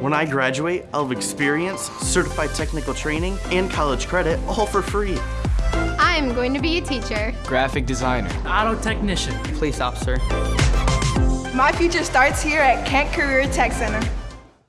When I graduate, I'll have experience, certified technical training, and college credit all for free. I'm going to be a teacher. Graphic designer. Auto technician. Police officer. My future starts here at Kent Career Tech Center.